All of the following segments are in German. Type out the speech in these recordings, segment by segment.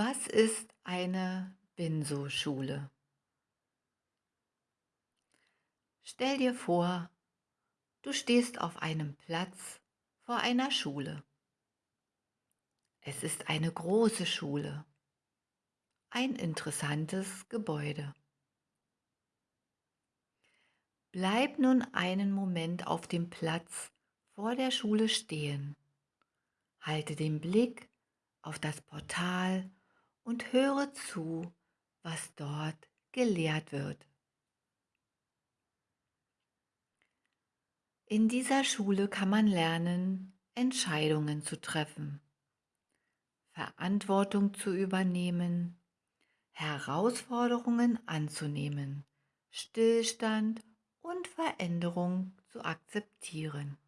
Was ist eine Binso-Schule? Stell dir vor, du stehst auf einem Platz vor einer Schule. Es ist eine große Schule, ein interessantes Gebäude. Bleib nun einen Moment auf dem Platz vor der Schule stehen. Halte den Blick auf das Portal und höre zu, was dort gelehrt wird. In dieser Schule kann man lernen, Entscheidungen zu treffen, Verantwortung zu übernehmen, Herausforderungen anzunehmen, Stillstand und Veränderung zu akzeptieren.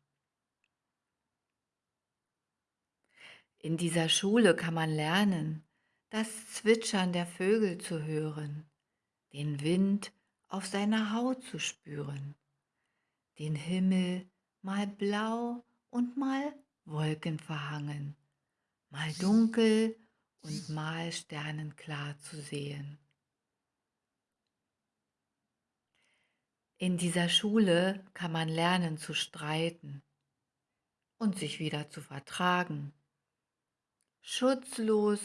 In dieser Schule kann man lernen, das Zwitschern der Vögel zu hören, den Wind auf seiner Haut zu spüren, den Himmel mal blau und mal wolkenverhangen, mal dunkel und mal sternenklar zu sehen. In dieser Schule kann man lernen zu streiten und sich wieder zu vertragen, schutzlos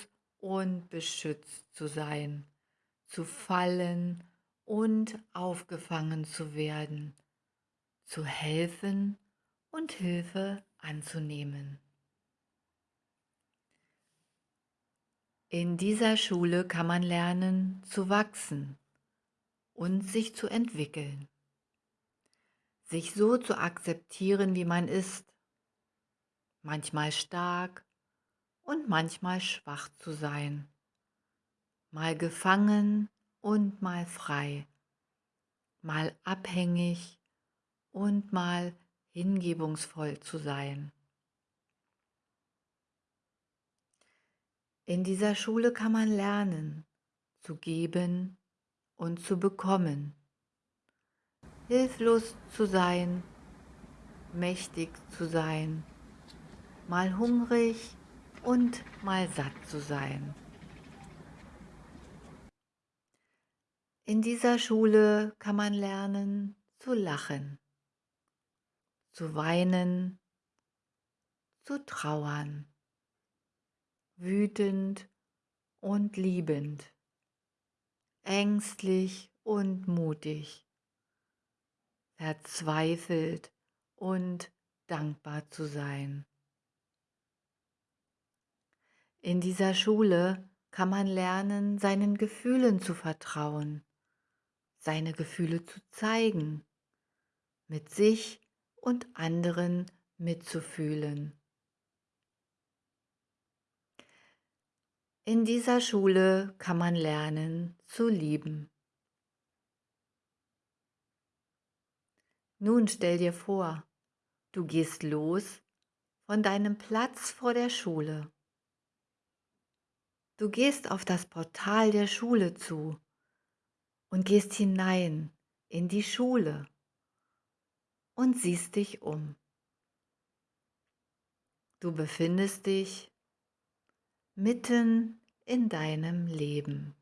und beschützt zu sein, zu fallen und aufgefangen zu werden, zu helfen und Hilfe anzunehmen. In dieser Schule kann man lernen zu wachsen und sich zu entwickeln, sich so zu akzeptieren, wie man ist, manchmal stark, und manchmal schwach zu sein, mal gefangen und mal frei, mal abhängig und mal hingebungsvoll zu sein. In dieser Schule kann man lernen, zu geben und zu bekommen, hilflos zu sein, mächtig zu sein, mal hungrig und mal satt zu sein. In dieser Schule kann man lernen zu lachen, zu weinen, zu trauern, wütend und liebend, ängstlich und mutig, verzweifelt und dankbar zu sein. In dieser Schule kann man lernen, seinen Gefühlen zu vertrauen, seine Gefühle zu zeigen, mit sich und anderen mitzufühlen. In dieser Schule kann man lernen zu lieben. Nun stell dir vor, du gehst los von deinem Platz vor der Schule Du gehst auf das Portal der Schule zu und gehst hinein in die Schule und siehst dich um. Du befindest dich mitten in deinem Leben.